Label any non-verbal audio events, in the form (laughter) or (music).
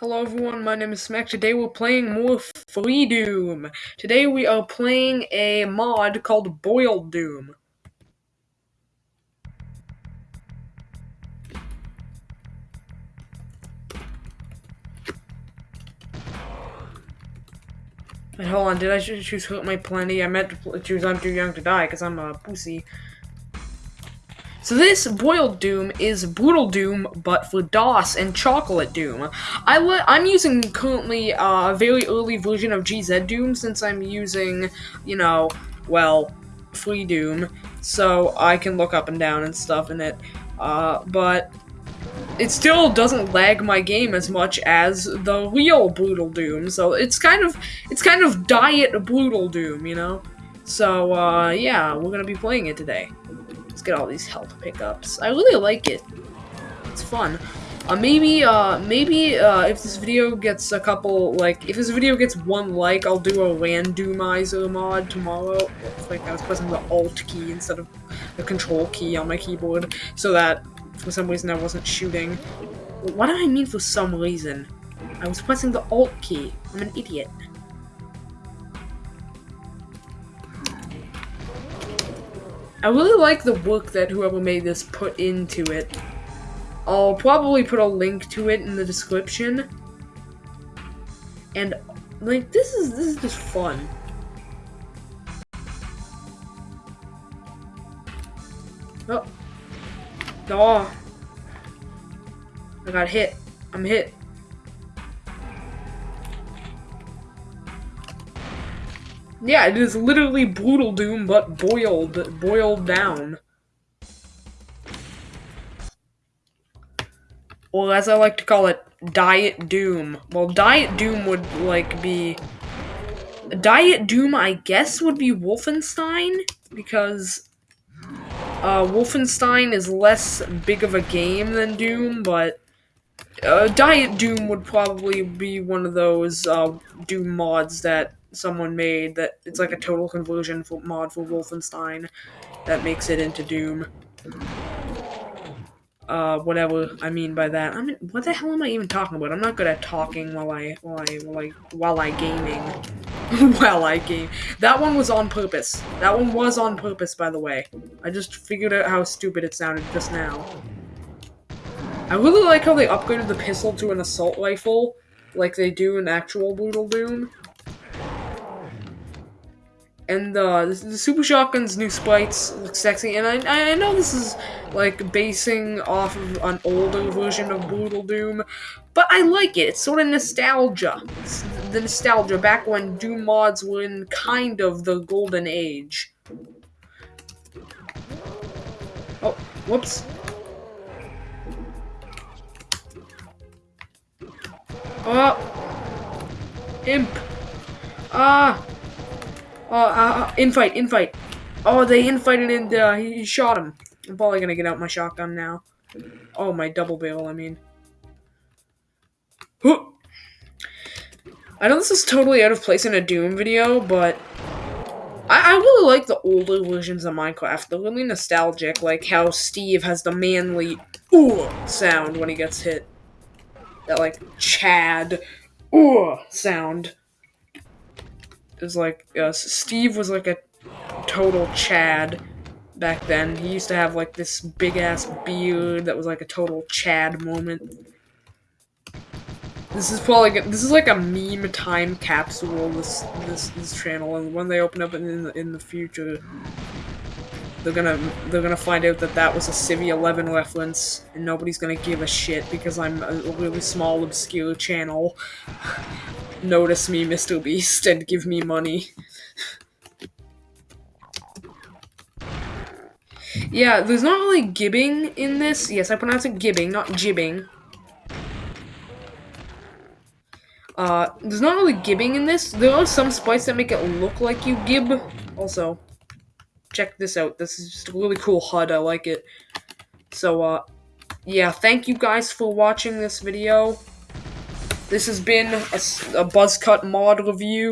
Hello everyone, my name is Smack. Today we're playing more Freedoom. Today we are playing a mod called Boiled Doom. Wait, hold on, did I choose Hurt Me Plenty? I meant to choose I'm Too Young to Die because I'm a pussy. So this Boiled Doom is Brutal Doom, but for DOS and Chocolate Doom. I I'm using currently uh, a very early version of GZDoom since I'm using, you know, well, Freedoom, so I can look up and down and stuff in it. Uh, but it still doesn't lag my game as much as the real Brutal Doom, so it's kind of it's kind of diet Brutal Doom, you know. So uh, yeah, we're gonna be playing it today. Let's get all these health pickups. I really like it. It's fun. Uh, maybe, uh, maybe, uh, if this video gets a couple, like, if this video gets one like, I'll do a randomizer mod tomorrow. like I was pressing the Alt key instead of the Control key on my keyboard, so that, for some reason, I wasn't shooting. What do I mean for some reason? I was pressing the Alt key. I'm an idiot. I really like the work that whoever made this put into it. I'll probably put a link to it in the description. And like this is this is just fun. Oh. Oh. I got hit. I'm hit. Yeah, it is literally Brutal Doom, but boiled, boiled down. Well, as I like to call it, Diet Doom. Well, Diet Doom would, like, be... Diet Doom, I guess, would be Wolfenstein, because uh, Wolfenstein is less big of a game than Doom, but uh, Diet Doom would probably be one of those uh, Doom mods that someone made that it's like a total conversion for, mod for Wolfenstein that makes it into Doom. Uh, whatever I mean by that. I mean, what the hell am I even talking about? I'm not good at talking while I, while I, while I, while I gaming. (laughs) while I game. That one was on purpose. That one was on purpose, by the way. I just figured out how stupid it sounded just now. I really like how they upgraded the pistol to an assault rifle, like they do in actual Brutal Doom. And uh, the, the Super Shotgun's new sprites look sexy, and I, I know this is like basing off of an older version of Brutal Doom, but I like it. It's sort of nostalgia. It's the nostalgia back when Doom mods were in kind of the golden age. Oh, whoops. Oh! Imp! Ah! Oh, uh, uh, infight, infight. Oh, they infighted and uh, he shot him. I'm probably gonna get out my shotgun now. Oh, my double barrel, I mean. I know this is totally out of place in a Doom video, but I, I really like the older versions of Minecraft. They're really nostalgic, like how Steve has the manly ooh sound when he gets hit. That like Chad ooh sound is like uh, Steve was like a total Chad back then. He used to have like this big ass beard that was like a total Chad moment. This is probably this is like a meme time capsule. This this this channel, and when they open up in the, in the future, they're gonna they're gonna find out that that was a Civvie 11 reference, and nobody's gonna give a shit because I'm a really small obscure channel (sighs) notice me, Mr. Beast, and give me money. yeah, there's not really gibbing in this. Yes, I pronounce it gibbing, not jibbing. Uh, there's not really gibbing in this. There are some sprites that make it look like you gib. Also, check this out. This is just a really cool HUD. I like it. So, uh, yeah, thank you guys for watching this video. This has been a, a Buzzcut mod review.